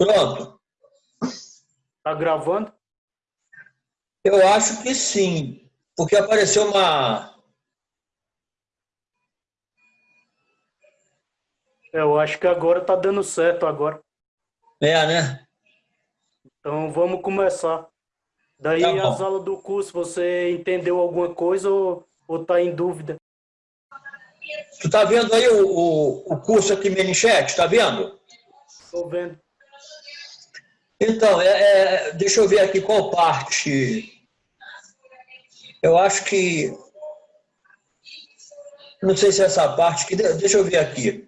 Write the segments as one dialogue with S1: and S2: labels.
S1: Pronto.
S2: Tá gravando?
S1: Eu acho que sim, porque apareceu uma...
S2: É, eu acho que agora tá dando certo agora.
S1: É, né?
S2: Então vamos começar. Daí
S1: Tá
S2: as aulas do curso, você entendeu alguma coisa ou, ou tá em dúvida?
S1: Tu tá vendo aí o, o, o curso aqui, Menichet? Tá vendo?
S2: Tô vendo.
S1: Então, é, é, deixa eu ver aqui qual parte. Eu acho que. Não sei se é essa parte que. Deixa eu ver aqui.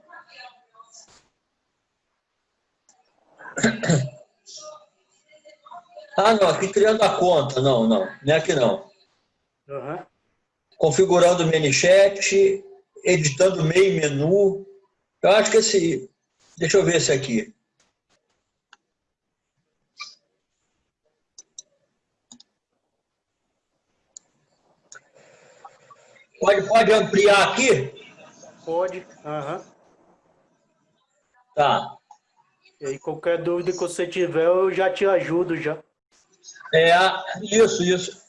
S1: Ah, não, aqui criando a conta. Não, não, não é aqui não.
S2: Aham.
S1: Configurando o Menichet, editando meio menu. Eu acho que esse. Deixa eu ver esse aqui. Pode, pode ampliar aqui?
S2: Pode. Aham.
S1: Tá.
S2: E aí qualquer dúvida que você tiver, eu já te ajudo já.
S1: É, isso, isso.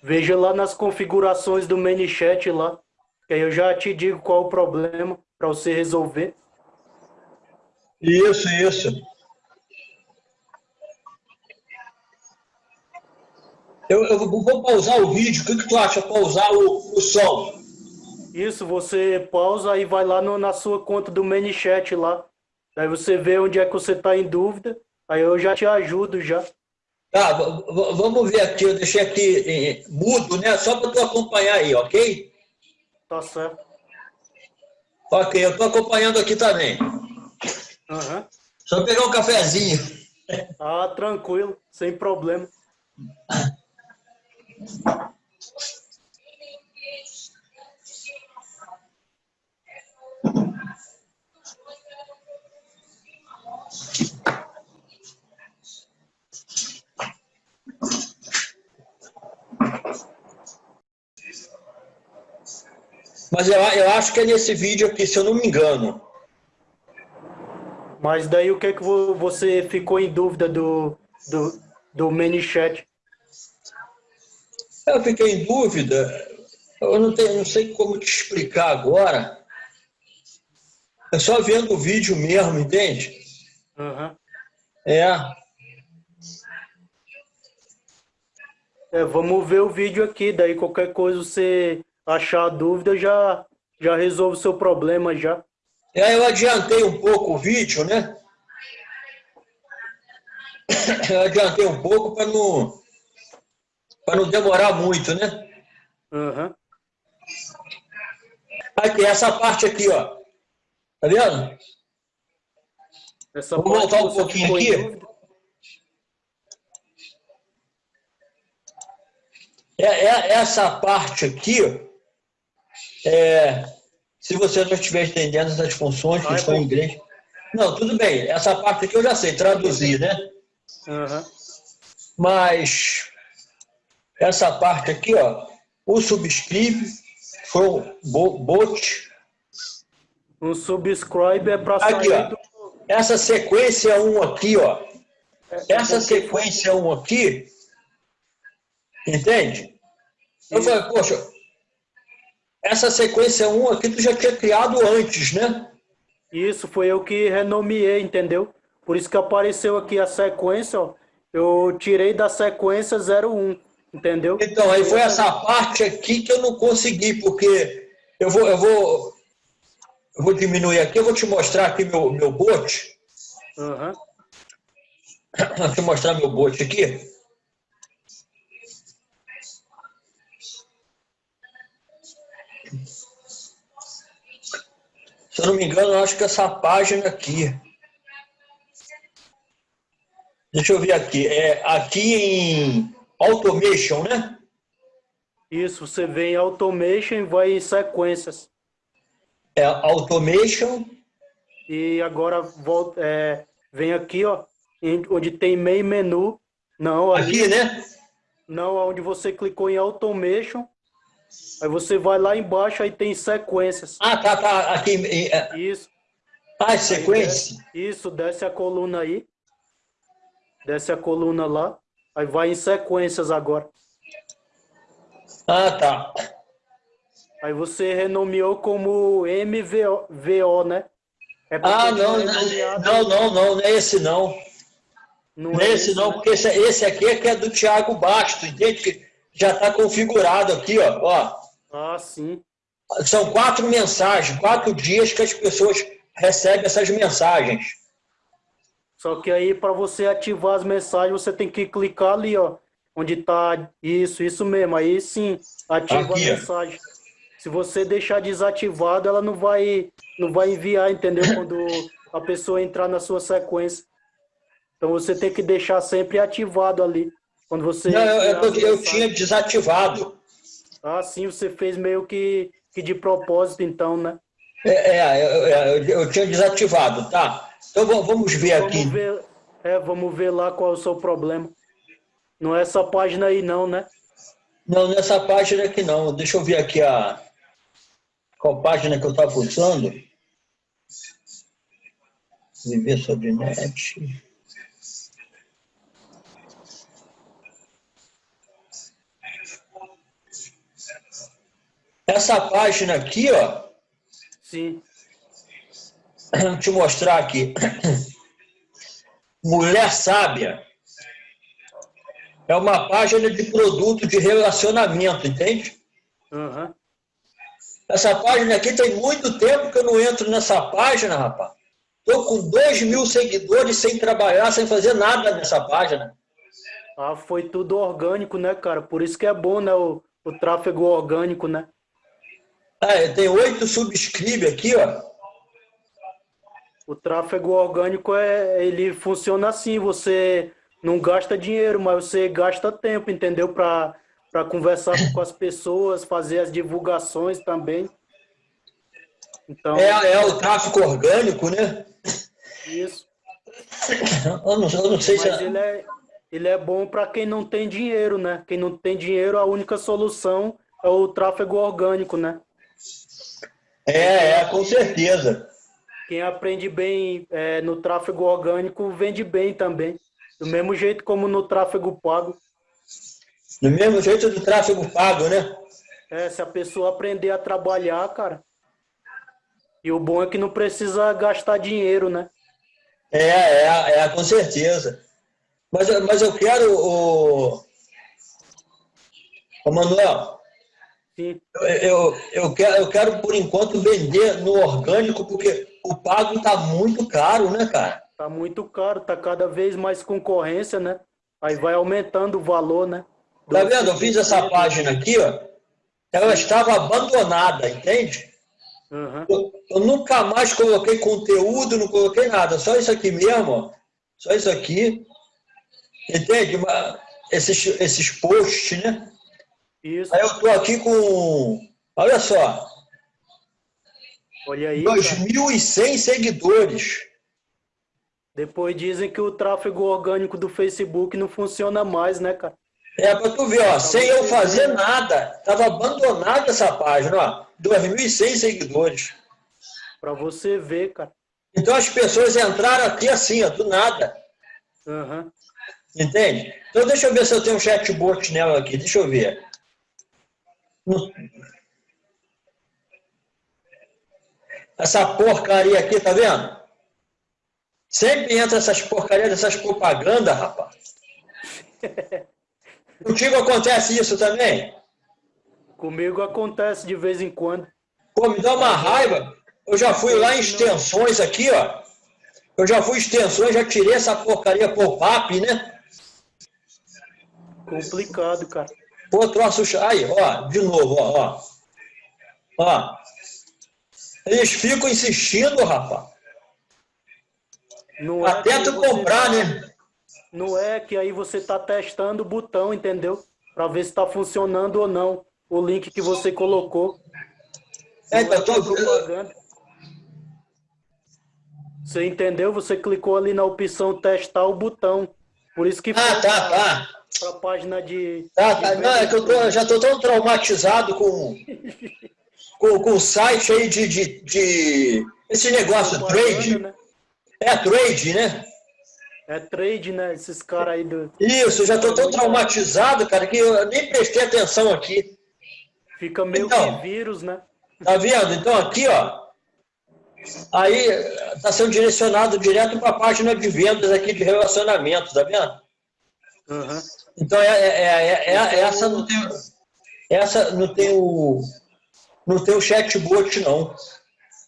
S2: Veja lá nas configurações do ManyChat lá, que aí eu já te digo qual o problema para você resolver.
S1: Isso, isso. Eu, eu vou pausar o vídeo. O que, que tu acha? Pausar o, o som?
S2: Isso, você pausa e vai lá no- na sua conta do ManyChat lá. Aí você vê onde é que você está em dúvida. Aí eu já te ajudo já.
S1: Tá, vamos ver aqui. Eu deixei aqui eh, mudo, né? Só para tu acompanhar aí, ok?
S2: Tá certo.
S1: Ok, eu estou acompanhando aqui também.
S2: Aham.
S1: Só pegar um cafezinho.
S2: Ah, tranquilo, sem problema.
S1: Mas eu, eu acho que é nesse vídeo aqui, se eu não me engano.
S2: Mas daí o que que vo- você ficou em dúvida do, do, do ManyChat?
S1: Eu fiquei em dúvida. Eu não, tenho, não sei como te explicar agora. É só vendo o vídeo mesmo, entende?
S2: Aham.
S1: É.
S2: É, vamos ver o vídeo aqui, daí qualquer coisa você achar dúvida, já, já resolve o seu problema já.
S1: Aí eu adiantei um pouco o vídeo, né? Eu adiantei um pouco para não, não demorar muito, né?
S2: Aham.
S1: Aqui, essa parte aqui, ó. Tá vendo?
S2: Essa parte
S1: voltar um pouquinho aqui? É, é- essa parte aqui, é, se você não estiver entendendo essas funções que
S2: é
S1: estão em inglês. Não, tudo bem. Essa parte aqui eu já sei traduzir, né?
S2: Aham.
S1: Mas essa parte aqui, ó, o subscribe foi um bo- bot.
S2: Um subscribe é para
S1: Aqui,
S2: sair
S1: ó.
S2: do...
S1: Essa sequência 1 aqui, ó. Essa
S2: porque-
S1: sequência 1 aqui, entende? Eu falei, poxa, essa sequência 1 aqui tu já tinha criado antes, né?
S2: Isso, foi eu que renomeei, entendeu? Por isso que apareceu aqui a sequência, ó. Eu tirei da sequência 01, entendeu?
S1: Então, aí foi essa parte aqui que eu não consegui, porque eu vou, eu vou, eu vou diminuir aqui, eu vou te mostrar aqui meu, meu bot.
S2: Aham.
S1: Deixa eu mostrar meu bot aqui. Se eu não me engano, eu acho que essa página aqui. Deixa eu ver aqui. É aqui em Automation, né?
S2: Isso, você vem em Automation e vai em sequências.
S1: É Automation.
S2: E agora volta, é, vem aqui, ó, onde tem meio menu, Não, ali,
S1: Aqui, né?
S2: não, onde você clicou em Automation, aí você vai lá embaixo, aí tem sequências.
S1: Ah, tá, tá. Aqui. é,
S2: Isso.
S1: Ah, sequência.
S2: Isso, desce a coluna aí. Desce a coluna lá. Aí vai em sequências agora.
S1: Ah, tá.
S2: Aí você renomeou como MVO, VO, né? É
S1: Ah, não, não, não, não, não é esse não.
S2: não
S1: Não é esse não,
S2: né?
S1: porque esse, esse aqui é que é do Thiago Basto, entende? Já está configurado aqui, ó. ó.
S2: Ah, sim.
S1: São quatro mensagens, quatro dias que as pessoas recebem essas mensagens.
S2: Só que aí para você ativar as mensagens, você tem que clicar ali, ó. Onde tá isso, isso mesmo. Aí sim, ativa
S1: Aqui,
S2: a
S1: ó.
S2: mensagem. Se você deixar desativado, ela não vai, não vai enviar, entendeu? Quando a pessoa entrar na sua sequência. Então você tem que deixar sempre ativado ali. Quando você.
S1: Não, eu, eu- eu tinha desativado.
S2: Ah, sim, você fez meio que, que de propósito, então, né?
S1: É, é, eu, eu- tinha desativado, tá? Então va- vamos ver aqui.
S2: Vamos ver, é, vamos ver lá qual é o seu problema. Não é essa página aí, não, né?
S1: Não, nessa página aqui não. Deixa eu ver aqui a qual página que eu estava usando. Viver sobre net. Essa página aqui, ó,
S2: Sim.
S1: Vou te mostrar aqui. Mulher Sábia. É uma página de produto de relacionamento, entende?
S2: Aham.
S1: Essa página aqui tem muito tempo que eu não entro nessa página, rapaz. Estou com 2 mil seguidores sem trabalhar, sem fazer nada nessa página.
S2: Ah, foi tudo orgânico, né, cara? Por isso que é bom, né? O, o tráfego orgânico, né?
S1: Ah, tem oito subscribe aqui, ó.
S2: O tráfego orgânico é, ele funciona assim, você não gasta dinheiro, mas você gasta tempo, entendeu? Para conversar com as pessoas, fazer as divulgações também. Então,
S1: É, é o tráfico orgânico, né?
S2: isso.
S1: Eu não, eu não sei se.
S2: Mas ele é, ele é bom para quem não tem dinheiro, né? Quem não tem dinheiro, a única solução é o tráfego orgânico, né?
S1: É, é, com certeza.
S2: Quem aprende bem é, no tráfego orgânico vende bem também. Do mesmo jeito como no tráfego pago.
S1: Do mesmo jeito do tráfego pago, né?
S2: É, se a pessoa aprender a trabalhar, cara. E o bom é que não precisa gastar dinheiro, né?
S1: É, é, é, com certeza. Mas, eu- mas eu quero, o, o Manuel,
S2: Sim.
S1: eu, eu, eu, quero, eu quero, por enquanto, vender no orgânico, porque o pago está muito caro, né, cara?
S2: Tá muito caro, tá cada vez mais concorrência, né? Aí vai aumentando o valor, né?
S1: Tá vendo? Eu fiz essa página aqui, ó. Ela estava abandonada, entende?
S2: Aham.
S1: Eu, eu nunca mais coloquei conteúdo, não coloquei nada. Só isso aqui mesmo, ó. Só isso aqui. Entende? Esses, esses posts, né?
S2: Isso.
S1: Aí eu tô aqui com, olha só,
S2: Olha aí, cara.
S1: 2.100 seguidores.
S2: Depois dizem que o tráfego orgânico do Facebook não funciona mais, né, cara?
S1: É para tu ver, ó, sem eu fazer nada. Tava abandonada essa página, ó. 2.100 seguidores.
S2: Pra você ver, cara.
S1: Então as pessoas entraram aqui assim, ó, do nada.
S2: Aham.
S1: Entende? Então deixa eu ver se eu tenho um chatbot nela aqui. Deixa eu ver. Essa porcaria aqui, tá vendo? Sempre entra essas porcarias dessas propagandas, rapaz. Contigo acontece isso também?
S2: Comigo acontece de vez em quando.
S1: Pô, me dá uma raiva. Eu já fui lá em extensões aqui, ó. Eu já fui em extensões, já tirei essa porcaria pop-up, né?
S2: Complicado, cara.
S1: Pô, troço. Aí, ó, de novo, ó, ó. Ó. Eles ficam insistindo, rapaz.
S2: Não é
S1: Até
S2: que
S1: tu comprar,
S2: tá-
S1: né?
S2: Não é que aí você tá testando o botão, entendeu? Pra ver se tá funcionando ou não o link que você colocou.
S1: É,
S2: Não
S1: então,
S2: que é propaganda. Você entendeu? Você clicou ali na opção testar o botão. Por isso que
S1: Ah, tá, tá.
S2: Para a página de.
S1: Tá,
S2: de.
S1: Não, é que eu tô, já tô tão traumatizado com, com, com o site aí de, de, de esse negócio, trade.
S2: Né?
S1: É trade, né?
S2: É trade, né? Esses caras aí do.
S1: Isso, eu já tô tão traumatizado, cara, que eu nem prestei atenção aqui.
S2: Fica meio
S1: Então.
S2: que vírus, né?
S1: Tá vendo? Então aqui, ó. Aí tá sendo direcionado direto para a página de vendas aqui de relacionamento, tá vendo?
S2: Aham.
S1: Então é, é- é- é- é- essa não tem essa não tem o não tem o chatbot não.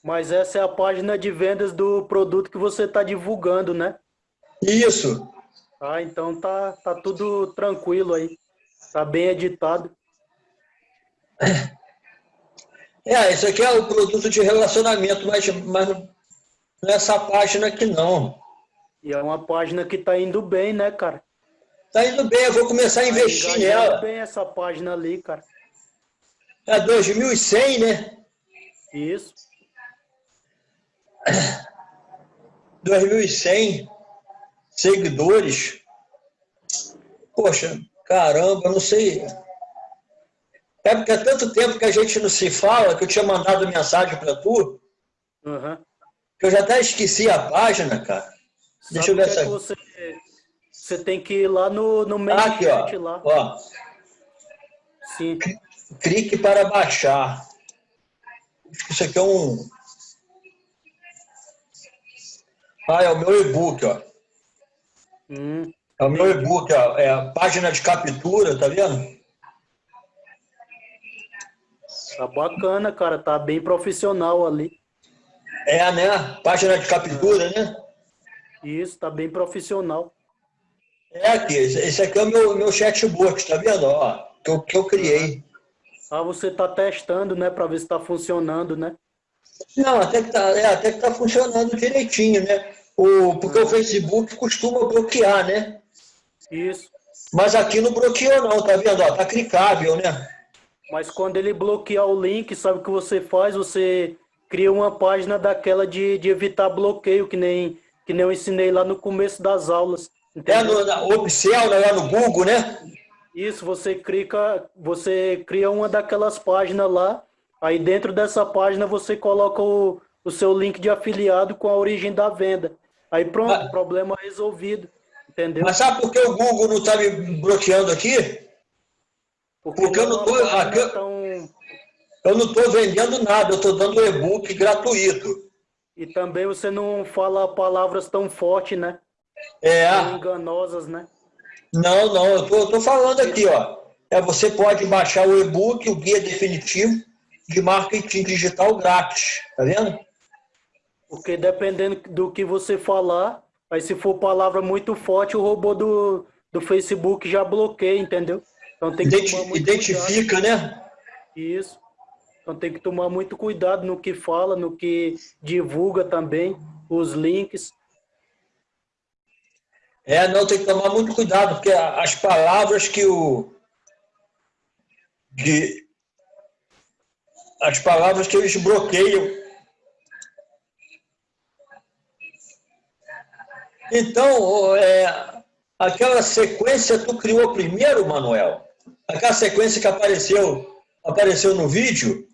S2: Mas essa é a página de vendas do produto que você está divulgando, né?
S1: Isso.
S2: Ah, então tá, tá tudo tranquilo aí. Tá bem editado.
S1: É, isso aqui é o produto de relacionamento, mas, mas não é essa página aqui não.
S2: E é uma página que tá indo bem, né, cara?
S1: Tá indo bem, eu vou começar a
S2: Tá
S1: investir
S2: engajando
S1: nela.
S2: bem essa página ali, cara.
S1: É 2100, né?
S2: Isso.
S1: 2100 seguidores. Poxa, caramba, não sei. É porque há tanto tempo que a gente não se fala que eu tinha mandado mensagem para tu,
S2: Aham.
S1: que eu já até esqueci a página, cara. Deixa eu
S2: Sabe
S1: ver
S2: é
S1: essa.
S2: que você, tem que ir lá no, no main
S1: Ah, aqui, ó.
S2: chat lá.
S1: ó.
S2: Sim.
S1: Clique para baixar. Isso aqui é um. Ah, é o meu e-book, ó.
S2: Hum.
S1: É o meu e-book, ó. É a página de captura, tá vendo?
S2: Tá bacana, cara. Tá bem profissional ali.
S1: É, né? Página de captura, né?
S2: Isso, tá bem profissional.
S1: É aqui. Esse aqui é o meu, meu chatbot, tá vendo? Ó, que eu, que eu criei.
S2: Ah, você tá testando, né, para ver se tá funcionando, né?
S1: Não, até que tá, é, até que tá funcionando direitinho, né? O, porque o Facebook costuma bloquear, né?
S2: Isso.
S1: Mas aqui não bloqueou não, tá vendo? Ó, tá clicável, né?
S2: Mas quando ele bloquear o link, sabe o que você faz? Você cria uma página daquela de, de evitar bloqueio, que nem, que nem eu ensinei lá no começo das aulas.
S1: É
S2: Entendeu?
S1: no na Opcel, né? Lá no Google, né?
S2: Isso, você clica, você cria uma daquelas páginas lá, aí dentro dessa página você coloca o, o seu link de afiliado com a origem da venda. Aí pronto,
S1: Mas-
S2: problema resolvido. Entendeu?
S1: Mas sabe por que o Google não tá me bloqueando aqui? porque eu
S2: não é
S1: tô- eu-
S2: tão-
S1: Eu não estou vendendo nada, eu estou dando e-book gratuito.
S2: E também você não fala palavras tão fortes, né?
S1: É,
S2: enganosas, né?
S1: não, não, eu tô, eu tô falando aqui, ó. É, você pode baixar o e-book, o guia definitivo de marketing digital grátis, tá vendo?
S2: Porque dependendo do que você falar, aí se for palavra muito forte, o robô do, do Facebook já bloqueia, entendeu? Então tem que muito
S1: identifica, né?
S2: cuidado. Isso. Então tem que tomar muito cuidado no que fala, no que divulga também, os links.
S1: É, não, tem que tomar muito cuidado, porque as palavras que o. Que, as palavras que eles bloqueiam. Então, é, aquela sequência tu criou primeiro, Manuel? Aquela sequência que apareceu, apareceu no vídeo?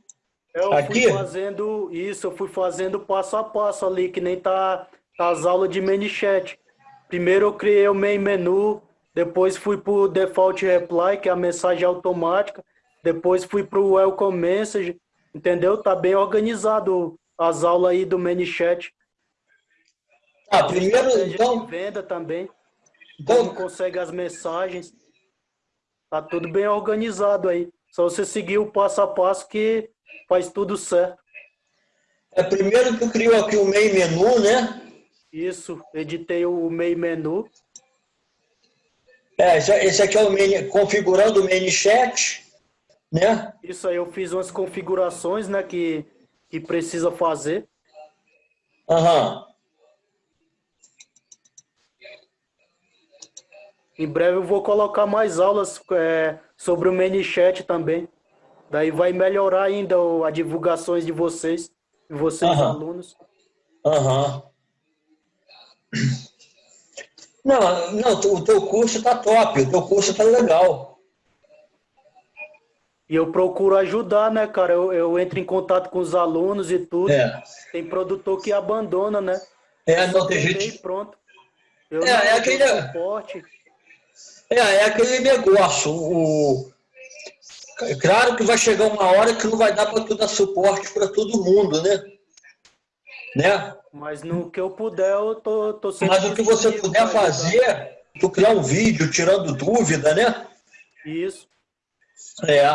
S2: Eu
S1: Aqui?
S2: fui fazendo isso, eu fui fazendo passo a passo ali, que nem tá, tá as aulas de ManyChat. Primeiro eu criei o main menu, depois fui para o default reply, que é a mensagem automática, depois fui para o welcome message, entendeu? Tá bem organizado as aulas aí do ManyChat.
S1: Ah, primeiro, então,
S2: venda também,
S1: então,
S2: como consegue as mensagens. Tá tudo bem organizado aí. Só você seguir o passo a passo que faz tudo certo.
S1: é, primeiro tu criou aqui o main menu, né?
S2: Isso, editei o main menu.
S1: É, esse, esse aqui é o main, configurando o main chat, né?
S2: Isso aí eu fiz umas configurações, né, que, que precisa fazer.
S1: Aham.
S2: Em breve eu vou colocar mais aulas é, sobre o ManyChat também. Daí vai melhorar ainda o- a divulgações de vocês, de vocês
S1: Aham.
S2: alunos.
S1: Aham. Não, não, o teu curso está top, o teu curso está legal.
S2: E eu procuro ajudar, né, cara? Eu, eu entro em contato com os alunos e tudo. É. Tem produtor que abandona, né?
S1: É, não tem gente.
S2: Pronto.
S1: Eu é, é aquele. Suporte. É, é aquele negócio. O... Claro que vai chegar uma hora que não vai dar para tu dar suporte para todo mundo, né? Né?
S2: Mas no que eu puder, eu tô, tô
S1: sempre. Mas o que você puder fazer, tu criar um vídeo tirando dúvida, né?
S2: Isso.
S1: É.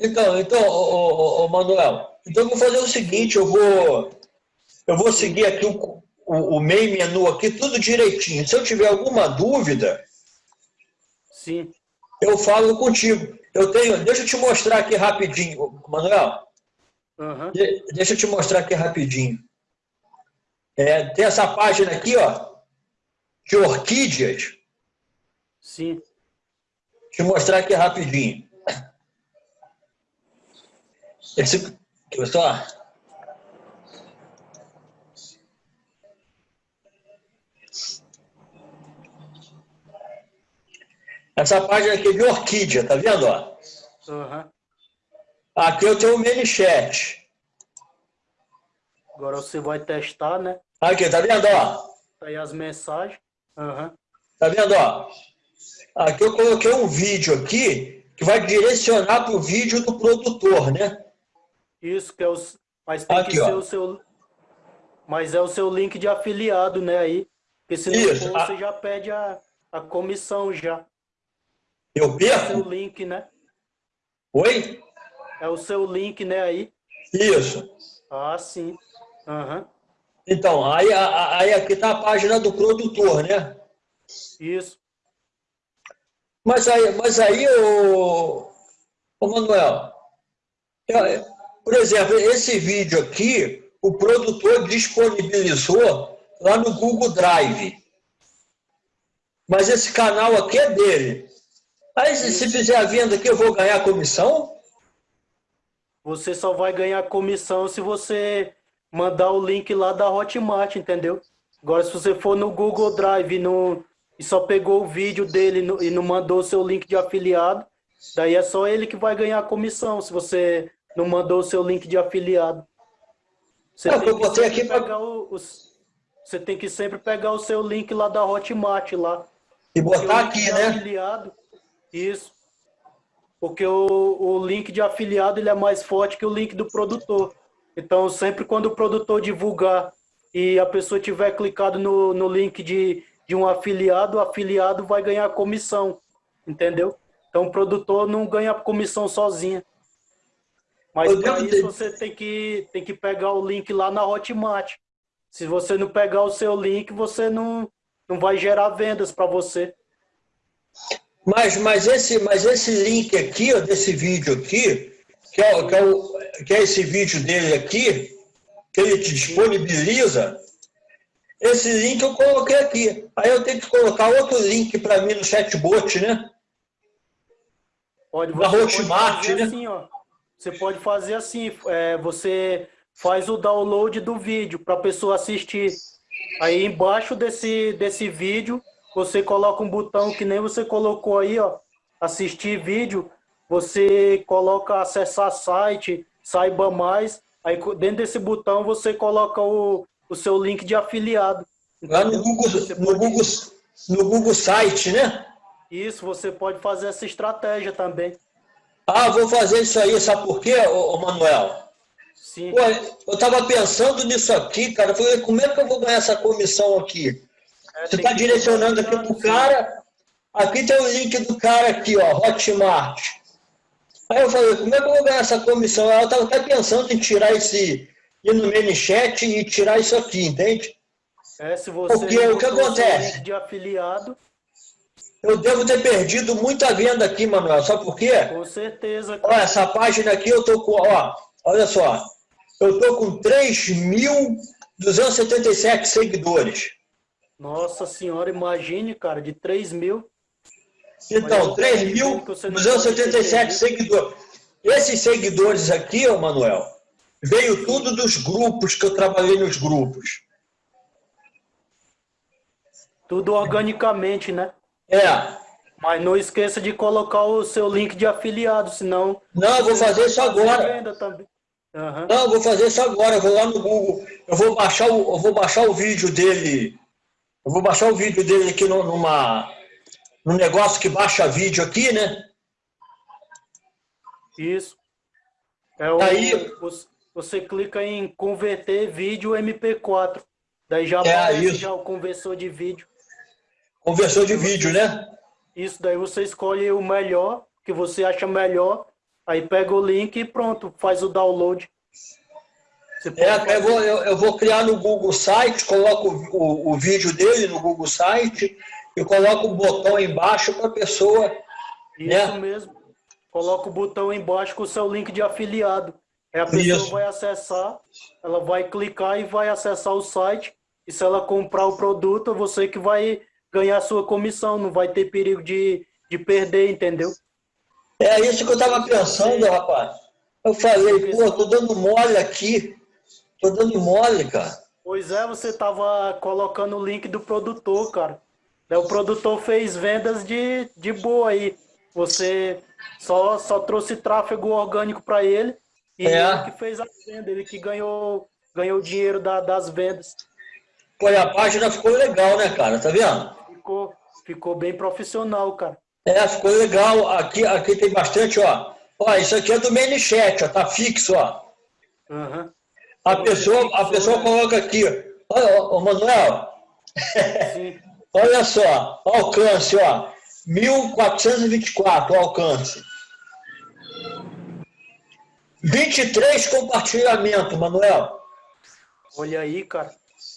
S1: Então, então, ô, ô, ô, Manuel, então eu vou fazer o seguinte, eu vou, eu vou seguir aqui o, o, o main menu aqui, tudo direitinho. Se eu tiver alguma dúvida,
S2: Sim.
S1: eu falo contigo. Eu tenho, deixa eu te mostrar aqui rapidinho, Manuel.
S2: Uhum.
S1: De, deixa eu te mostrar aqui rapidinho. É, tem essa página aqui, ó, de orquídeas.
S2: Sim.
S1: Deixa eu mostrar aqui rapidinho. Esse, só. Essa página aqui é de orquídea, tá vendo? Ó?
S2: Uhum.
S1: Aqui eu tenho o ManyChat.
S2: Agora você vai testar, né?
S1: Aqui, tá vendo? Ó?
S2: Tá aí as mensagens. Uhum.
S1: Tá vendo? Ó? Aqui eu coloquei um vídeo aqui que vai direcionar para o vídeo do produtor, né?
S2: Isso, que é o. Mas tem aqui, que ser ó. o seu. Mas é o seu link de afiliado, né? Aí. Porque se não for, você já pede a, a comissão já.
S1: Eu perco?
S2: É o link, né?
S1: Oi?
S2: É o seu link, né, aí?
S1: Isso.
S2: Ah, sim. Uhum.
S1: Então, aí, aí aqui está a página do produtor, né?
S2: Isso.
S1: Mas aí, mas aí o, o Manuel, por exemplo, esse vídeo aqui, o produtor disponibilizou lá no Google Drive. Mas esse canal aqui é dele. Aí, se fizer a venda aqui, eu vou ganhar comissão?
S2: Você só vai ganhar comissão se você mandar o link lá da Hotmart, entendeu? Agora, se você for no Google Drive no, e só pegou o vídeo dele no, e não mandou o seu link de afiliado, daí é só ele que vai ganhar comissão, se você não mandou o seu link de afiliado. Você
S1: é, tem eu botei aqui
S2: pegar o, você tem que sempre pegar o seu link lá da Hotmart lá.
S1: E botar aqui, né?
S2: Afiliado, isso. Porque o, o link de afiliado ele é mais forte que o link do produtor. Então, sempre quando o produtor divulgar e a pessoa tiver clicado no, no link de, de um afiliado, o afiliado vai ganhar comissão, entendeu? Então, o produtor não ganha comissão sozinho. Mas para isso ter... você tem que, tem que pegar o link lá na Hotmart. Se você não pegar o seu link, você não, não vai gerar vendas para você.
S1: Mas, mas, esse, mas esse link aqui, ó, desse vídeo aqui, que é, que, é o, que é esse vídeo dele aqui, que ele te disponibiliza, esse link eu coloquei aqui. Aí eu tenho que colocar outro link para mim no chatbot, né?
S2: Pode, você Hotmart, né? Assim, ó. Você pode fazer assim, é, você faz o download do vídeo para a pessoa assistir. Aí embaixo desse, desse vídeo, você coloca um botão que nem você colocou aí, ó, assistir vídeo, você coloca acessar site, saiba mais, aí dentro desse botão você coloca o, o seu link de afiliado.
S1: Lá no Google, no, Google, no Google Site, né?
S2: Isso, você pode fazer essa estratégia também.
S1: Ah, vou fazer isso aí, sabe por quê, ô, Manuel?
S2: Sim.
S1: Pô, eu estava pensando nisso aqui, cara. Falei, como é que eu vou ganhar essa comissão aqui? Você está direcionando aqui para o cara. Aqui tem o link do cara aqui, ó, Hotmart. Aí eu falei, como é que eu vou ganhar essa comissão? Eu estava até pensando em tirar esse, ir no ManyChat e tirar isso aqui, entende?
S2: É, se você
S1: Porque o que acontece?
S2: De afiliado,
S1: eu devo ter perdido muita venda aqui, Manuel. Sabe por quê?
S2: Com certeza.
S1: Cara. Olha, essa página aqui eu tô com, ó, olha só. Eu tô com 3.277 seguidores.
S2: Nossa senhora, imagine, cara, de 3 mil.
S1: Então, 3.277 seguidores. Esses seguidores aqui, ó, Manuel, veio tudo dos grupos que eu trabalhei nos grupos.
S2: Tudo organicamente, né?
S1: É.
S2: Mas não esqueça de colocar o seu link de afiliado, senão...
S1: Não, eu vou fazer isso agora. Uhum. Não, eu vou fazer isso agora. Eu vou lá no Google. Eu vou baixar o, eu vou baixar o vídeo dele. Eu vou baixar o vídeo dele aqui numa, num negócio que baixa vídeo aqui, né?
S2: Isso. É o, Aí, você clica em converter vídeo MP4. Daí já
S1: é aparece
S2: já o conversor de vídeo.
S1: Conversor de vídeo, né?
S2: Isso, daí você escolhe o melhor, que você acha melhor, aí pega o link e pronto, faz o download.
S1: É, eu vou, eu, eu, vou criar no Google Site, coloco o, o, o vídeo dele no Google Site e coloco um botão embaixo para a pessoa.
S2: Isso né? mesmo. Coloca o botão embaixo com o seu link de afiliado. Aí a pessoa Isso. vai acessar, ela vai clicar e vai acessar o site. E se ela comprar o produto, é você que vai ganhar a sua comissão, não vai ter perigo de, de perder, entendeu?
S1: É isso que eu estava pensando, rapaz. Eu falei, pô, tô dando mole aqui. Tô dando mole, cara.
S2: Pois é, você estava colocando o link do produtor, cara. O produtor fez vendas de, de boa aí. Você só, só trouxe tráfego orgânico para ele e é. ele que fez a venda, ele que ganhou, ganhou o dinheiro da, das vendas.
S1: Pô, e a página ficou legal, né, cara? Tá vendo?
S2: Ficou, ficou bem profissional, cara.
S1: É, ficou legal. Aqui, aqui tem bastante, ó. Ó, isso aqui é do ManyChat, ó. Tá fixo, ó. Uhum. A pessoa, a pessoa coloca aqui. Olha, ô, Manuel. Olha só, alcance, ó. 1424 alcance. 23 compartilhamento, Manuel.
S2: Olha aí, cara.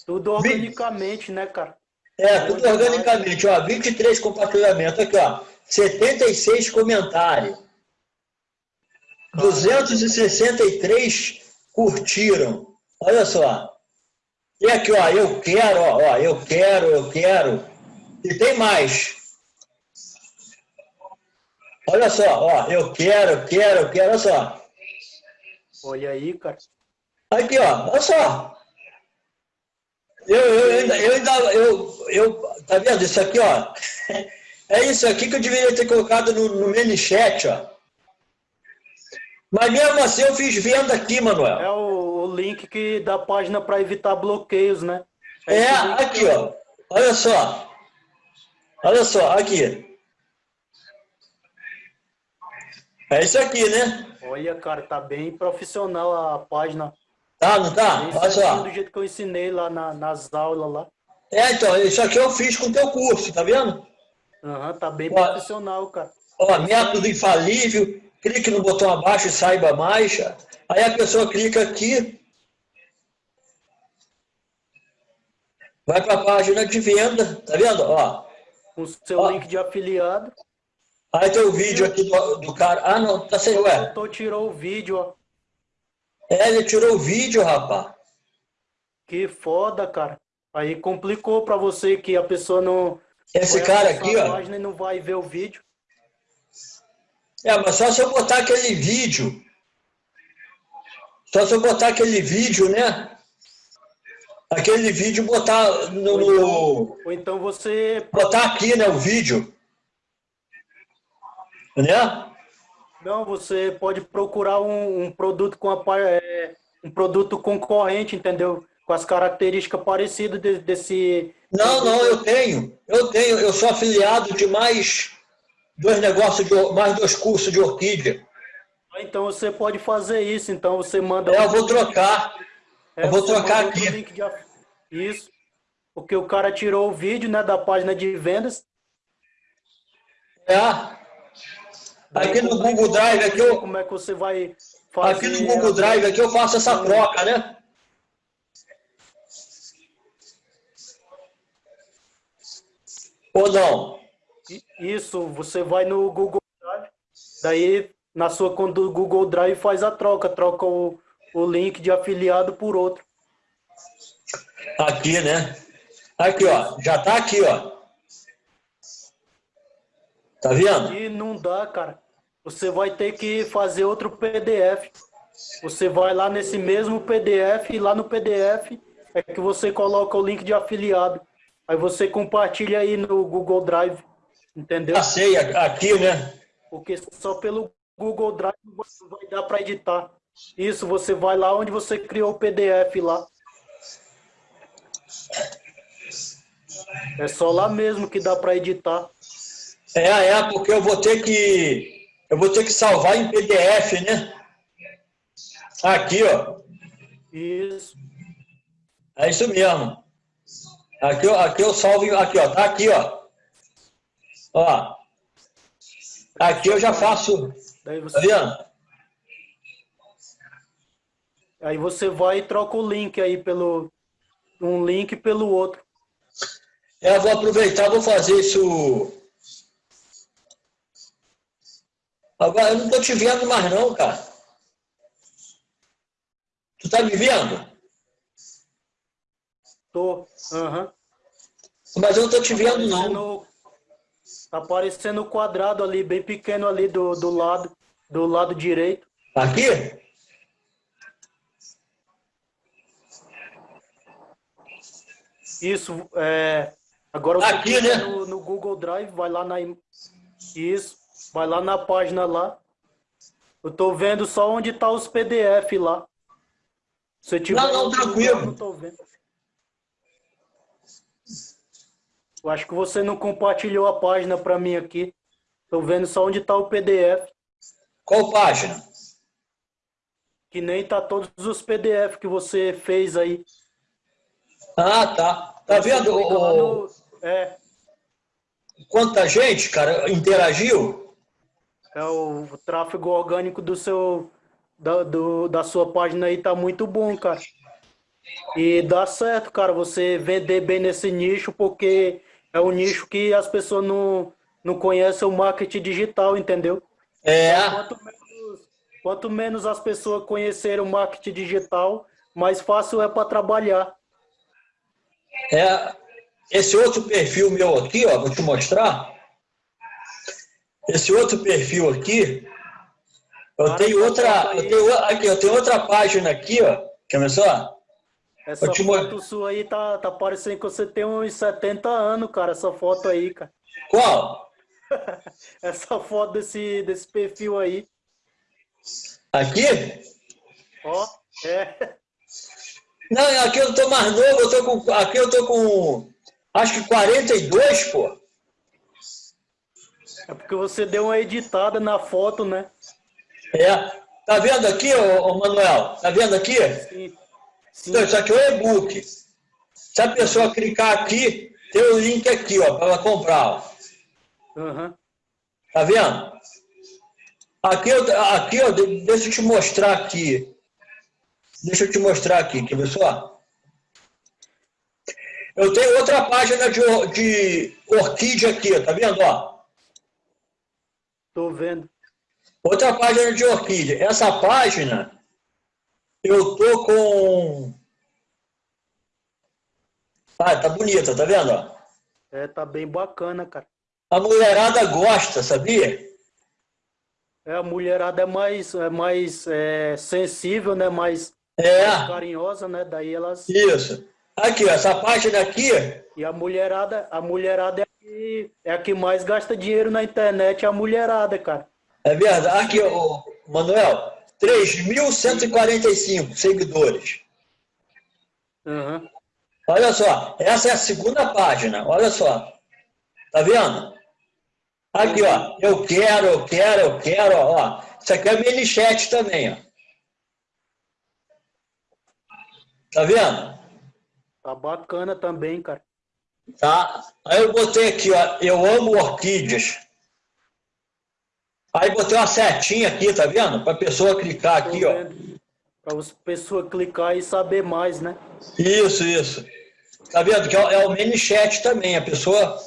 S2: Tudo organicamente, 20... né, cara?
S1: É, tudo organicamente, ó. 23 compartilhamentos. Aqui, ó. 76 comentários. 263 curtiram. Olha só. E aqui, ó, eu quero, ó, ó, eu quero, eu quero. E tem mais. Olha só, ó, eu quero, quero, eu quero, olha só.
S2: Olha aí, cara.
S1: Aqui, ó, olha só. Eu, eu, ainda, eu ainda, eu, eu, tá vendo isso aqui, ó? É isso aqui que eu deveria ter colocado no, no mini chat, ó. Mas mesmo assim eu fiz venda aqui, Manuel.
S2: É o, o link que da página para evitar bloqueios, né?
S1: É, é aqui, ó. Olha só. Olha só, aqui. É isso aqui, né?
S2: Olha, cara, tá bem profissional a página.
S1: Tá, não tá?
S2: Olha só. do jeito que eu ensinei lá na, nas aulas lá.
S1: É, então, isso aqui eu fiz com o teu curso, tá vendo?
S2: Aham, uhum, tá bem ó, profissional, cara.
S1: Ó, método infalível, clique no botão abaixo e saiba mais. Aí a pessoa clica aqui, vai para a página de venda, tá vendo? Ó,
S2: com o seu ó. link de afiliado.
S1: Aí tem o vídeo aqui do, do cara. Ah, não, tá sem. Ué.
S2: O tirou o vídeo, ó.
S1: É, ele tirou o vídeo, rapaz.
S2: Que foda, cara. Aí complicou para você que a pessoa não.
S1: Esse cara aqui, ó.
S2: E não vai ver o vídeo.
S1: É, mas só se eu botar aquele vídeo. Só se eu botar aquele vídeo, né? Aquele vídeo botar no. Ou
S2: então, ou então você.
S1: Botar aqui, né? O vídeo. Né?
S2: Não, você pode procurar um, um produto com a, é, um produto concorrente, entendeu? Com as características parecidas de, desse.
S1: Não, não, eu tenho. Eu tenho. Eu sou afiliado de mais dois negócios, de, mais dois cursos de orquídea.
S2: Ah, então você pode fazer isso. Então você manda.
S1: É, eu vou trocar. É, eu vou trocar aqui.
S2: De... Isso. Porque o cara tirou o vídeo né, da página de vendas.
S1: É. Aqui no Google Drive, aqui eu,
S2: como é que você vai fazer
S1: aqui no Google Drive, aqui eu faço essa troca, né? Ou não?
S2: Isso, você vai no Google Drive, daí na sua conta do Google Drive faz a troca, troca o, o link de afiliado por outro.
S1: Aqui, né? Aqui, ó, já tá aqui, ó. Tá vendo?
S2: E não dá, cara. Você vai ter que fazer outro PDF. Você vai lá nesse mesmo PDF e lá no PDF é que você coloca o link de afiliado. Aí você compartilha aí no Google Drive, entendeu?
S1: Já sei, aqui, né?
S2: Porque só pelo Google Drive vai dar para editar. Isso, você vai lá onde você criou o PDF lá. É só lá mesmo que dá para editar.
S1: É, é, porque eu vou ter que eu vou ter que salvar em PDF, né? Aqui, ó.
S2: Isso.
S1: É isso mesmo. Aqui, aqui eu salvo, aqui, ó, tá aqui, ó. Ó. Aqui eu já faço. Daí você... Tá vendo?
S2: Aí você vai e troca o link aí pelo um link pelo outro.
S1: Eu vou aproveitar, vou fazer isso. Agora eu não tô te vendo mais não, cara. Tu tá me vendo?
S2: Tô. Uhum.
S1: Mas eu não tô te vendo, não.
S2: Tá aparecendo o quadrado ali, bem pequeno ali do, do lado, do lado direito.
S1: Aqui?
S2: Isso, é... Agora você
S1: Aqui, né?
S2: no, no, Google Drive, vai lá na... Isso, vai lá na página lá. Eu tô vendo só onde tá os PDF lá.
S1: Se tiver não, não, tranquilo. Não tô vendo.
S2: Eu acho que você não compartilhou a página para mim aqui. Estou vendo só onde está o PDF.
S1: Qual página?
S2: Que nem tá todos os PDF que você fez aí.
S1: Ah, tá. Tá vendo? No...
S2: É.
S1: Quanta gente, cara, interagiu?
S2: É o tráfego orgânico do seu da, do, da sua página aí tá muito bom, cara. E dá certo, cara, você vender bem nesse nicho, porque é um nicho que as pessoas não, não conhecem o marketing digital, entendeu?
S1: É.
S2: Então, quanto, menos, quanto menos as pessoas conhecerem o marketing digital, mais fácil é para trabalhar.
S1: É, esse outro perfil meu aqui, ó, vou te mostrar. Esse outro perfil aqui, eu tenho outra, eu tenho, aqui, eu tenho outra página aqui, ó. Quer ver só?
S2: Essa te... foto sua aí tá, tá parecendo que você tem uns 70 anos, cara, essa foto aí, cara.
S1: Qual?
S2: essa foto desse, desse perfil aí.
S1: Aqui?
S2: Ó, é.
S1: Não, aqui eu tô mais novo, eu tô com, aqui eu tô com, acho que 42, pô.
S2: É porque você deu uma editada na foto, né?
S1: É. Tá vendo aqui, ô, ô Manuel? Tá vendo aqui? Sim. Então, isso aqui é o e-book. Se a pessoa clicar aqui, tem o link aqui, ó, para ela comprar.
S2: Uhum.
S1: Tá vendo? Aqui, aqui, ó, deixa eu te mostrar aqui. Deixa eu te mostrar aqui, quer ver só? Eu tenho outra página de, de orquídea aqui, tá vendo, ó?
S2: Tô vendo.
S1: Outra página de orquídea. Essa página eu tô com... Ah, tá bonita, tá vendo?
S2: É, tá bem bacana, cara.
S1: A mulherada gosta, sabia?
S2: É, a mulherada é mais, é mais é, sensível, né? Mais,
S1: é.
S2: mais carinhosa, né? Daí elas...
S1: Isso. Aqui, essa página aqui...
S2: E a mulherada, a mulherada é a que, é a que mais gasta dinheiro na internet, é a mulherada, cara.
S1: É verdade. Aqui, ô, Manuel, 3.145 seguidores.
S2: Uhum.
S1: Olha só, essa é a segunda página, olha só. Tá vendo? Aqui, ó, eu quero, eu quero, eu quero, ó. Isso aqui é mini chat também, ó. Tá vendo?
S2: Tá bacana também, cara.
S1: Tá? Aí eu botei aqui, ó, eu amo orquídeas. Aí botei uma setinha aqui, tá vendo? Para a pessoa clicar aqui, ó.
S2: Para a pessoa clicar e saber mais, né?
S1: Isso, isso. Tá vendo? Que é o mini chat também. A pessoa.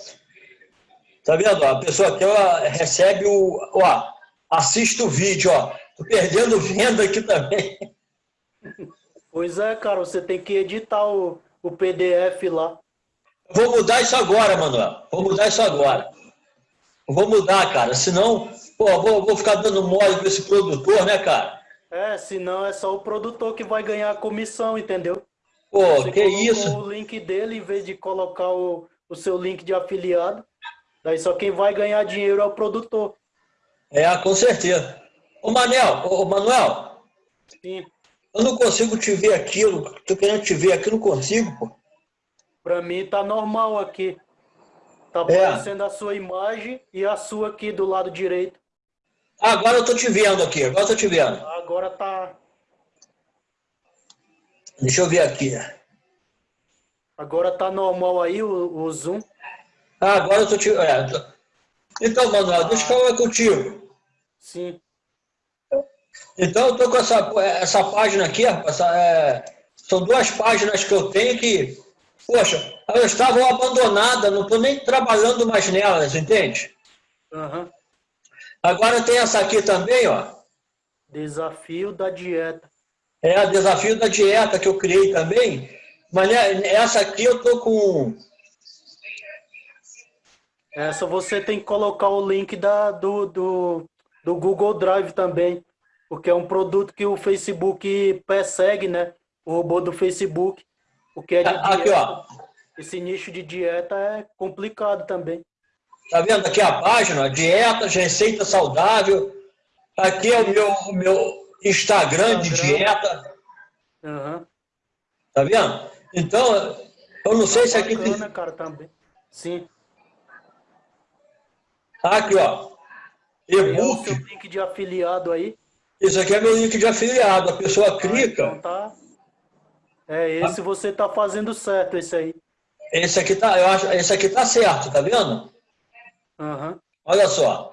S1: Tá vendo? A pessoa aqui ela recebe o. Ó, assiste o vídeo, ó. Tô perdendo venda aqui também.
S2: Pois é, cara, você tem que editar o, o PDF lá.
S1: Vou mudar isso agora, Manuel. Vou mudar isso agora. Vou mudar, cara. Senão Pô, vou, vou ficar dando mole para esse produtor, né, cara?
S2: É, senão é só o produtor que vai ganhar a comissão, entendeu?
S1: Pô, Você que isso?
S2: o link dele em vez de colocar o, o seu link de afiliado. Daí só quem vai ganhar dinheiro é o produtor.
S1: É, com certeza. Ô Manel, ô Manuel.
S2: Sim.
S1: Eu não consigo te ver aqui, eu tô querendo te ver aqui, não consigo, pô.
S2: Pra mim tá normal aqui. Tá aparecendo é. a sua imagem e a sua aqui do lado direito.
S1: Agora eu tô te vendo aqui, agora eu tô te vendo.
S2: Agora tá.
S1: Deixa eu ver aqui.
S2: Agora tá normal aí o, o zoom.
S1: Ah, agora eu tô te. É, tô... Então, Manuel, deixa eu falar contigo.
S2: Sim.
S1: Então eu tô com essa, essa página aqui, essa, é, são duas páginas que eu tenho que, poxa, elas estavam abandonadas, não estou nem trabalhando mais nelas, entende?
S2: Uhum.
S1: Agora tem essa aqui também, ó.
S2: Desafio da dieta.
S1: É, desafio da dieta que eu criei também. Mas né, essa aqui eu tô com.
S2: Essa você tem que colocar o link da, do, do, do Google Drive também. Porque é um produto que o Facebook persegue, né? O robô do Facebook. Porque é de
S1: dieta. Aqui, ó.
S2: Esse nicho de dieta é complicado também.
S1: Tá vendo aqui a página? Dietas, receita saudável. Aqui é o meu, o meu Instagram, Instagram. de dieta.
S2: Uhum.
S1: Tá vendo? Então, eu não sei tá se aqui
S2: bacana, tem... cara, também. Sim.
S1: Tá aqui, ó.
S2: E-book. É o link de afiliado aí.
S1: Isso aqui é meu link de afiliado. A pessoa ah, clica.
S2: Então tá. É, esse você tá fazendo certo, esse aí.
S1: Esse aqui tá, eu acho, esse aqui tá certo, tá vendo?
S2: Uhum.
S1: Olha só.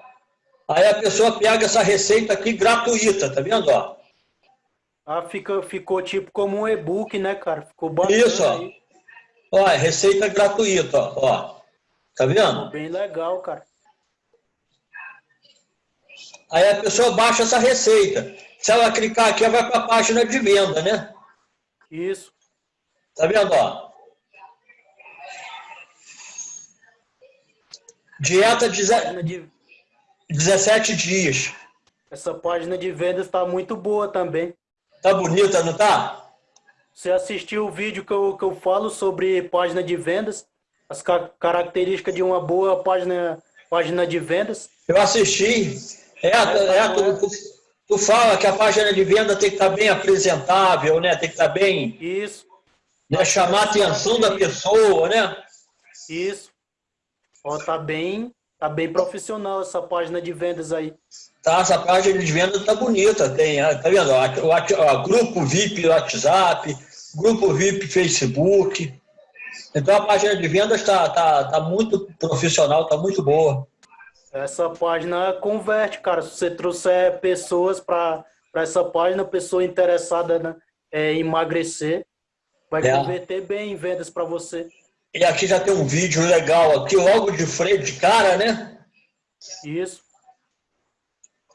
S1: Aí a pessoa pega essa receita aqui gratuita, tá vendo, ó?
S2: Ah, fica, ficou tipo como um e-book, né, cara? Ficou bacana
S1: Isso, ó. Aí. Ó, é receita gratuita, ó. ó. Tá vendo?
S2: Bem legal, cara.
S1: Aí a pessoa baixa essa receita. Se ela clicar aqui, ela vai para a página de venda, né?
S2: Isso.
S1: Tá vendo, ó? Dieta de 17 dias.
S2: Essa página de vendas está muito boa também.
S1: Tá bonita, não tá?
S2: Você assistiu o vídeo que eu, que eu falo sobre página de vendas? As características de uma boa página, página de vendas?
S1: Eu assisti. É, é, é tu, tu, fala que a página de venda tem que estar bem apresentável, né? Tem que estar bem.
S2: Isso.
S1: Né? Chamar a atenção da pessoa, né?
S2: Isso. Ó, tá bem, tá bem profissional essa página de vendas aí.
S1: Tá, essa página de venda tá bonita, tem, tá vendo? O, grupo VIP WhatsApp, grupo VIP Facebook. Então a página de vendas está tá, tá muito profissional, está muito boa.
S2: Essa página converte, cara. Se você trouxer pessoas para essa página, pessoa interessada né, é, em emagrecer, vai é. converter bem em vendas para você.
S1: E aqui já tem um vídeo legal aqui, logo de frente, de cara, né?
S2: Isso.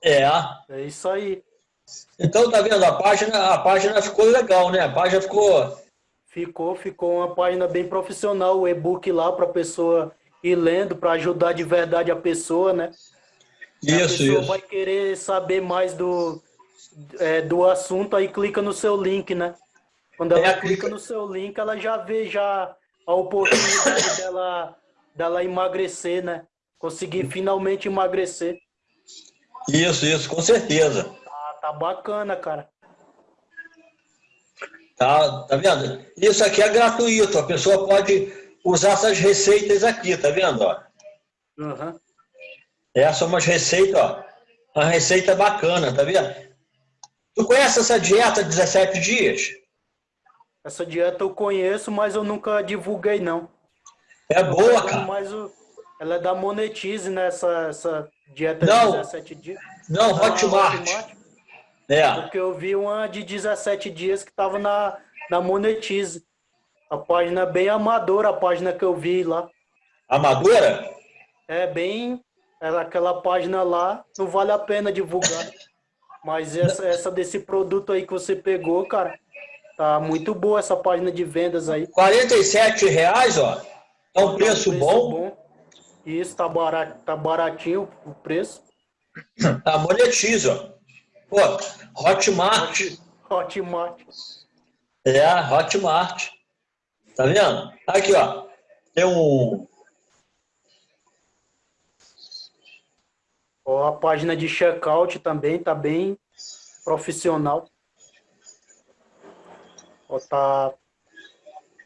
S1: É.
S2: É isso aí.
S1: Então, tá vendo? A página, a página ficou legal, né? A página ficou...
S2: Ficou, ficou uma página bem profissional, o e-book lá para a pessoa ir lendo para ajudar de verdade a pessoa, né?
S1: Isso, a pessoa
S2: isso. vai querer saber mais do, é, do assunto, aí clica no seu link, né? Quando ela é, clica, clica no seu link, ela já vê já a oportunidade dela, dela emagrecer, né? Conseguir finalmente emagrecer.
S1: Isso, isso, com certeza.
S2: Tá, tá bacana, cara.
S1: Tá, tá vendo? Isso aqui é gratuito, a pessoa pode usar essas receitas aqui, tá vendo? Ó?
S2: Uhum.
S1: Essas são umas receitas, ó. Uma receita bacana, tá vendo? Tu conhece essa dieta de 17 dias?
S2: Essa dieta eu conheço, mas eu nunca divulguei, não.
S1: É boa, cara.
S2: Mas o... ela é da Monetize, né? Essa, essa dieta
S1: não,
S2: de 17 dias.
S1: Não, Hotmart. Hotmart. É.
S2: Porque eu vi uma de 17 dias que estava na, na Monetize. A página bem amadora, a página que eu vi lá.
S1: Amadora?
S2: É bem. Ela, aquela página lá não vale a pena divulgar. Mas essa, essa desse produto aí que você pegou, cara, tá muito boa essa página de vendas aí.
S1: 47 reais, ó. É um preço, preço bom. bom.
S2: Isso, tá, barato, tá baratinho o preço.
S1: Tá monetiza, ó. Pô, Hotmart.
S2: Hotmart.
S1: É, Hotmart. Tá vendo? Aqui, ó. Tem um...
S2: Ó, a página de checkout também tá bem profissional. Ó, tá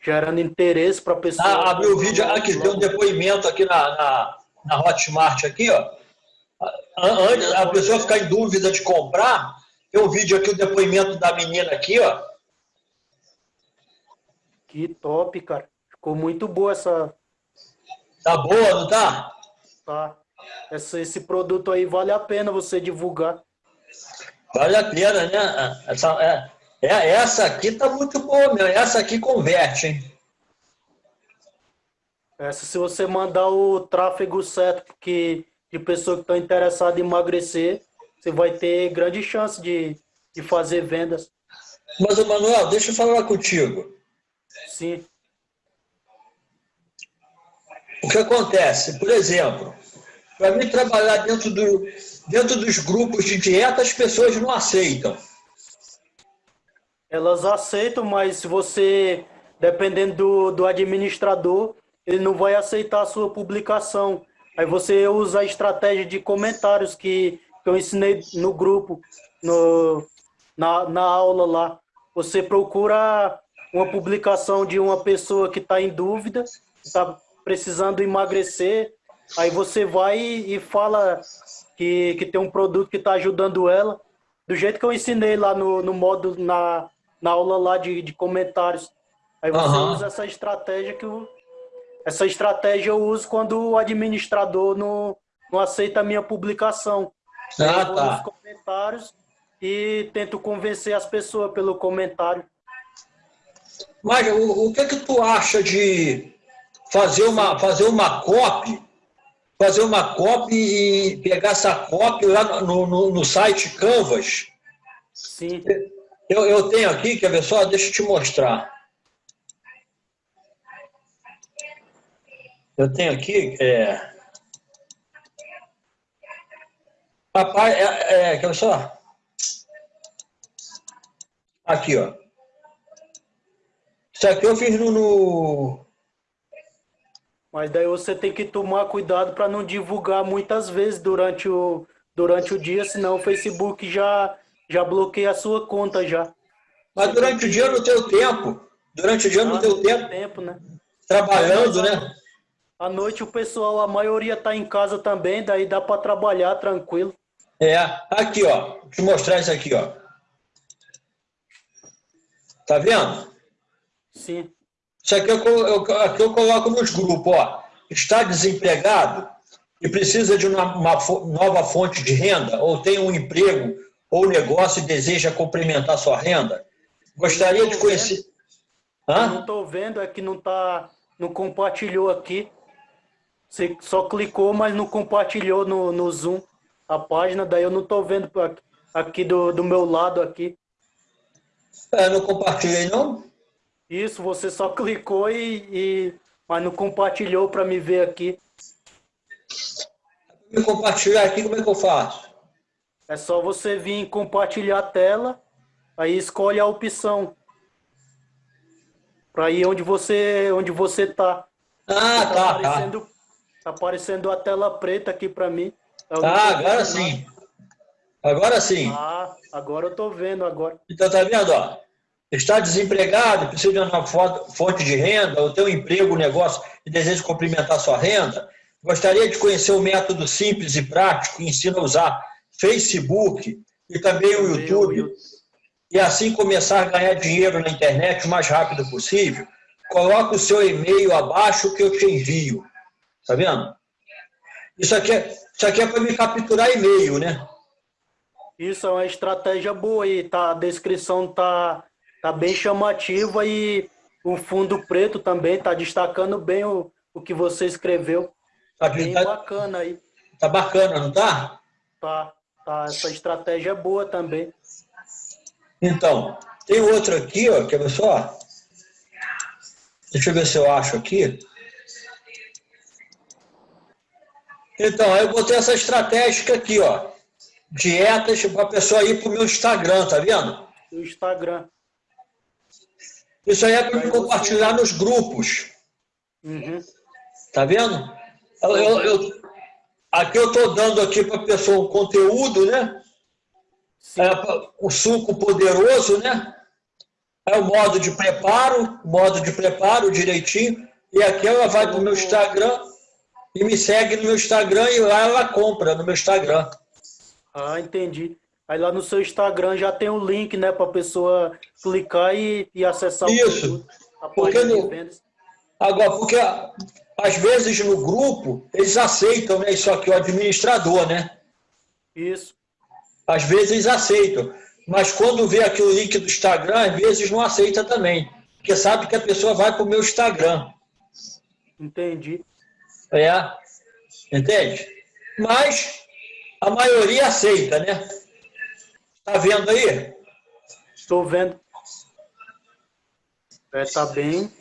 S2: gerando interesse para a pessoa.
S1: Ah, abriu o vídeo, aqui tem um depoimento aqui na, na, na Hotmart, aqui, ó. Antes, a pessoa ficar em dúvida de comprar, tem um vídeo aqui, o depoimento da menina aqui, ó.
S2: Que top, cara. Ficou muito boa essa...
S1: Tá boa, não tá?
S2: Tá. Essa, esse produto aí vale a pena você divulgar.
S1: Vale a pena, né? Essa, é, é, essa aqui tá muito boa, meu. Essa aqui converte, hein?
S2: Essa, se você mandar o tráfego certo que, de pessoa que está interessada em emagrecer, você vai ter grande chance de, de fazer vendas.
S1: Mas, Manuel, deixa eu falar contigo.
S2: Sim.
S1: O que acontece? Por exemplo, para mim trabalhar dentro, do, dentro dos grupos de dieta, as pessoas não aceitam.
S2: Elas aceitam, mas se você, dependendo do, do administrador, ele não vai aceitar a sua publicação. Aí você usa a estratégia de comentários que, que eu ensinei no grupo, no, na, na aula lá. Você procura uma publicação de uma pessoa que está em dúvida, está precisando emagrecer, aí você vai e fala que, que tem um produto que está ajudando ela, do jeito que eu ensinei lá no, no modo, na, na aula lá de, de comentários. Aí você uhum. usa essa estratégia que eu, essa estratégia eu uso quando o administrador não, não aceita a minha publicação. Ah, eu vou tá. nos comentários e tento convencer as pessoas pelo comentário.
S1: Mas o, o que que tu acha de fazer uma, fazer uma copy, fazer uma copy e pegar essa copy lá no, no, no site Canvas?
S2: Sim.
S1: Eu, eu tenho aqui, quer ver só? Deixa eu te mostrar. Eu tenho aqui, é... Papai, é, é, quer ver só? Aqui, ó. Isso aqui eu fiz no, no...
S2: Mas daí você tem que tomar cuidado para não divulgar muitas vezes durante o, durante o dia, senão o Facebook já já bloqueei a sua conta já.
S1: Mas durante o dia no teu tempo, durante o dia no ah, teu tempo,
S2: tempo né?
S1: trabalhando, né?
S2: À noite o pessoal, a maioria está em casa também, daí dá para trabalhar tranquilo.
S1: É, aqui ó, vou te mostrar isso aqui ó. Tá vendo?
S2: Sim.
S1: Isso aqui eu, eu, aqui eu coloco nos grupos, ó. Está desempregado e precisa de uma, uma nova fonte de renda ou tem um emprego ou negócio e deseja complementar sua renda? Gostaria de conhecer...
S2: Hã? não estou vendo, é que não, tá, não compartilhou aqui. Você só clicou, mas não compartilhou no, no Zoom a página, daí eu não estou vendo aqui do, do meu lado aqui.
S1: É, não compartilhei não?
S2: Isso, você só clicou e, e mas não compartilhou para me ver aqui.
S1: Me compartilhar aqui, como é que eu faço?
S2: É só você vir compartilhar a tela, aí escolhe a opção para ir onde você onde você tá.
S1: Ah, tá, tá. Aparecendo,
S2: tá. tá aparecendo a tela preta aqui para mim.
S1: Ah, agora sim. Agora sim.
S2: Ah, agora eu tô vendo agora.
S1: Então tá vendo, ó? Está desempregado, precisa de uma fonte de renda, ou tem um emprego, um negócio e deseja complementar sua renda? Gostaria de conhecer o um método simples e prático que ensina a usar Facebook e também o YouTube, e assim começar a ganhar dinheiro na internet o mais rápido possível, coloque o seu e-mail abaixo que eu te envio. Tá vendo? Isso aqui é, isso aqui é para me capturar e-mail, né?
S2: Isso é uma estratégia boa e tá, a descrição tá, tá bem chamativa e o fundo preto também tá destacando bem o, o que você escreveu. Tá bem tá, bacana aí.
S1: Tá bacana, não tá?
S2: Tá. Tá, essa estratégia é boa também.
S1: Então, tem outro aqui, ó, quer ver só? Deixa eu ver se eu acho aqui. Então, aí eu botei essa estratégia aqui, ó. Dietas para a pessoa ir para o meu Instagram, tá vendo?
S2: O Instagram.
S1: Isso aí é para compartilhar nos grupos.
S2: Uhum.
S1: Tá vendo? Eu, eu, eu, aqui eu estou dando aqui para a pessoa um conteúdo, né? É, o suco poderoso, né? É o modo de preparo, modo de preparo direitinho. E aqui ela vai para o meu Instagram e me segue no meu Instagram e lá ela compra no meu Instagram.
S2: Ah, entendi. Aí lá no seu Instagram já tem o um link, né, para a pessoa clicar e, e acessar
S1: Isso. o Porque no, agora, porque às vezes no grupo eles aceitam, né, isso aqui, o administrador, né?
S2: Isso.
S1: Às vezes eles aceitam, mas quando vê aqui o link do Instagram, às vezes não aceita também, porque sabe que a pessoa vai para o meu Instagram.
S2: Entendi.
S1: É, entende? Mas a maioria aceita, né? Tá vendo aí?
S2: Estou vendo. É, tá bem.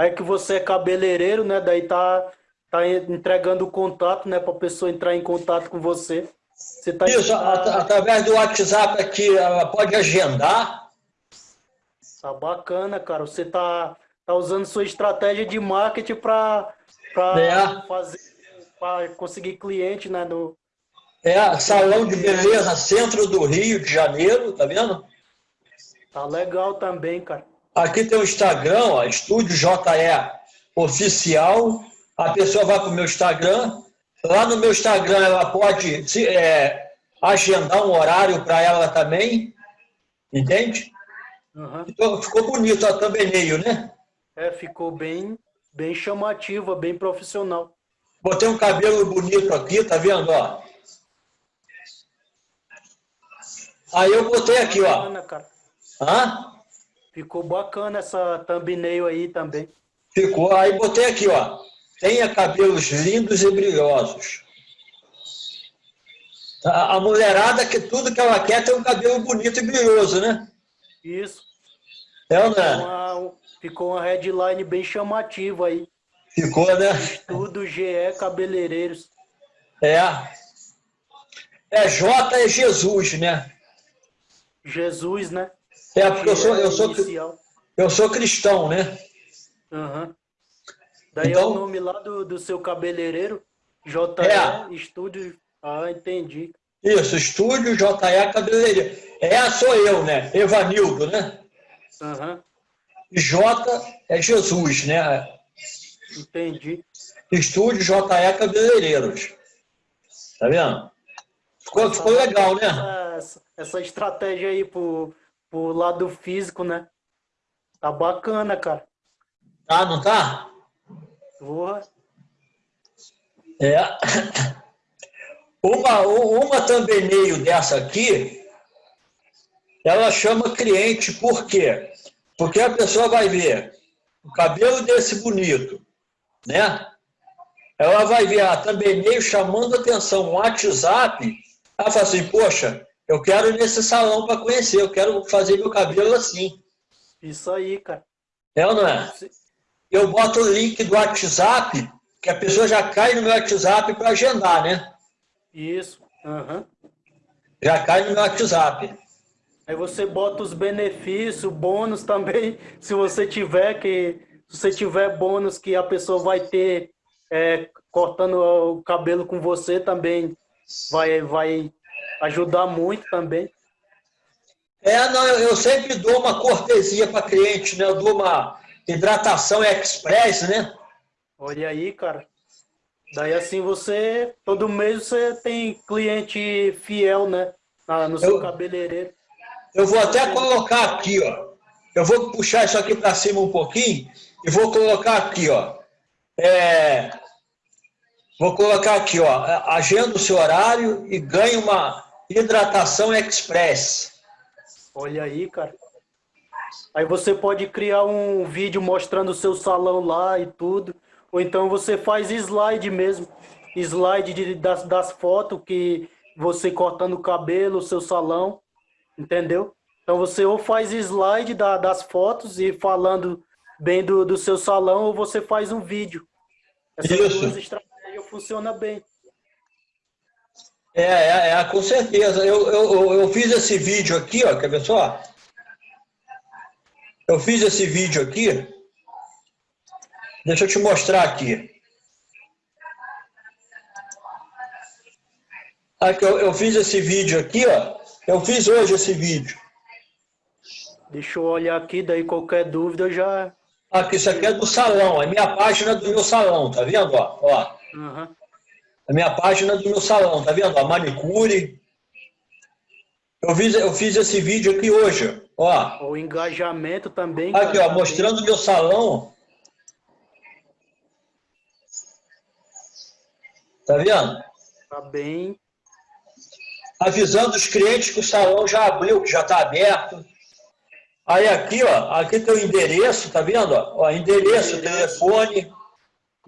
S2: Aí que você é cabeleireiro, né? Daí tá, tá entregando o contato, né? Para a pessoa entrar em contato com você. você tá
S1: Isso, at através do WhatsApp aqui, ela pode agendar.
S2: Tá bacana, cara. Você tá, tá usando sua estratégia de marketing para é. fazer para conseguir cliente, né? No,
S1: é, salão de beleza, centro do Rio de Janeiro, tá vendo?
S2: Tá legal também, cara.
S1: Aqui tem o Instagram, ó, Estúdio JE Oficial. A pessoa vai para o meu Instagram. Lá no meu Instagram ela pode é, agendar um horário para ela também. Entende? Uhum. Então, ficou bonito a thumbnail, né?
S2: É, ficou bem, bem chamativa, bem profissional.
S1: Botei um cabelo bonito aqui, tá vendo? Ó? Aí eu botei aqui, ó. Hã?
S2: Ficou bacana essa thumbnail aí também.
S1: Ficou. Aí botei aqui, ó. Tenha cabelos lindos e brilhosos. A mulherada, que tudo que ela quer ter um cabelo bonito e brilhoso, né?
S2: Isso.
S1: É ou não
S2: é? Uma, ficou uma headline bem chamativa aí.
S1: Ficou, né?
S2: Estudo GE Cabeleireiros.
S1: É. É J é Jesus, né?
S2: Jesus, né?
S1: É, porque eu sou, eu sou, eu sou cristão, né?
S2: Uhum. Daí então, é o nome lá do, do seu cabeleireiro, JE é. Estúdio. Ah, entendi.
S1: Isso, Estúdio JE Cabeleireiro. É, sou eu, né? Evanildo, né?
S2: Uhum.
S1: J é Jesus, né?
S2: Entendi.
S1: Estúdio JE Cabeleireiros. Tá vendo? Ficou, ficou legal, né?
S2: Essa, essa estratégia aí pro, pro lado físico, né? Tá bacana, cara.
S1: Tá, não tá?
S2: Porra.
S1: É. Uma, uma thumbnail dessa aqui, ela chama cliente, por quê? Porque a pessoa vai ver o cabelo desse bonito, né? Ela vai ver a thumbnail chamando atenção, um WhatsApp, ela fala assim, poxa, eu quero ir nesse salão para conhecer, eu quero fazer meu cabelo assim.
S2: Isso aí, cara.
S1: É ou não é? Eu boto o link do WhatsApp, que a pessoa já cai no meu WhatsApp para agendar, né?
S2: Isso. Uhum.
S1: Já cai no meu WhatsApp.
S2: Aí você bota os benefícios, bônus também, se você tiver que se você tiver bônus que a pessoa vai ter é, cortando o cabelo com você também vai, vai ajudar muito também.
S1: É, não, eu, eu sempre dou uma cortesia para cliente, né? Eu dou uma hidratação express, né?
S2: Olha aí, cara. Daí assim você, todo mês você tem cliente fiel, né? no seu eu, cabeleireiro.
S1: Eu vou até colocar aqui, ó. Eu vou puxar isso aqui para cima um pouquinho e vou colocar aqui, ó. É, Vou colocar aqui, ó, agenda o seu horário e ganhe uma hidratação express.
S2: Olha aí, cara. Aí você pode criar um vídeo mostrando o seu salão lá e tudo. Ou então você faz slide mesmo. Slide de, das, das fotos que você cortando o cabelo, o seu salão. Entendeu? Então você ou faz slide da, das fotos e falando bem do, do seu salão, ou você faz um vídeo.
S1: Essas Isso. duas
S2: funciona bem.
S1: É, é, é com certeza. Eu, eu, eu fiz esse vídeo aqui, ó, quer ver só? Eu fiz esse vídeo aqui. Deixa eu te mostrar aqui. Aqui, eu, eu fiz esse vídeo aqui, ó. Eu fiz hoje esse vídeo.
S2: Deixa eu olhar aqui, daí qualquer dúvida eu já...
S1: Aqui, isso aqui é do salão, é minha página do meu salão, tá vendo? Ó, ó. Uhum. É minha página do meu salão, tá vendo? A manicure. Eu fiz, eu fiz esse vídeo aqui hoje, ó.
S2: O engajamento também.
S1: Aqui, cara, ó, mostrando o meu salão. Tá vendo?
S2: Tá bem.
S1: Avisando os clientes que o salão já abriu, que já está aberto. Aí aqui, ó, aqui tem o endereço, tá vendo? Ó, endereço, endereço. telefone.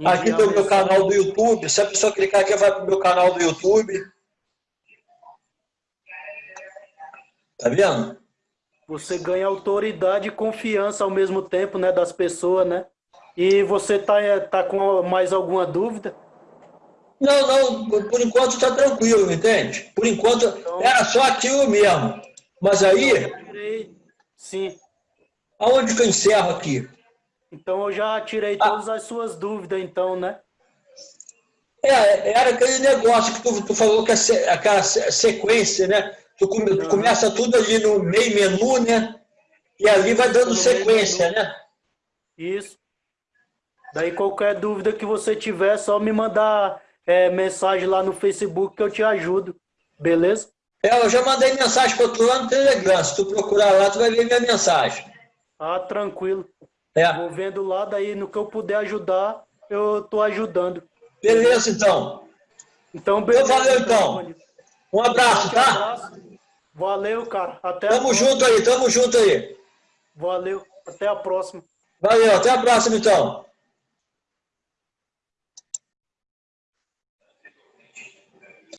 S1: Aqui tem o meu canal do YouTube. Se a pessoa clicar aqui, vai para o meu canal do YouTube. Tá vendo?
S2: Você ganha autoridade e confiança ao mesmo tempo, né, das pessoas, né? E você tá, tá com mais alguma dúvida?
S1: Não, não, por enquanto está tranquilo, entende? Por enquanto então, era só aquilo mesmo. Mas aí
S2: Sim.
S1: Aonde que eu encerro aqui?
S2: Então eu já tirei ah. todas as suas dúvidas, então, né?
S1: É, era aquele negócio que tu, tu falou que é aquela sequência, né? Tu, come, tu, começa tudo ali no meio menu, né? E ali vai dando sequência, né?
S2: Isso. Daí qualquer dúvida que você tiver, é só me mandar é, mensagem lá no Facebook que eu te ajudo. Beleza?
S1: É, eu já mandei mensagem para tu lá no Telegram. Se tu procurar lá, tu vai ver minha mensagem.
S2: Ah, tranquilo. É. Vou vendo lá, daí no que eu puder ajudar, eu tô ajudando.
S1: Beleza, então.
S2: Então, beleza.
S1: Então, valeu, então. Um abraço, tá? Um abraço.
S2: Valeu, cara. Até
S1: tamo junto aí, tamo junto aí.
S2: Valeu. Até a próxima.
S1: Valeu, até a próxima, então.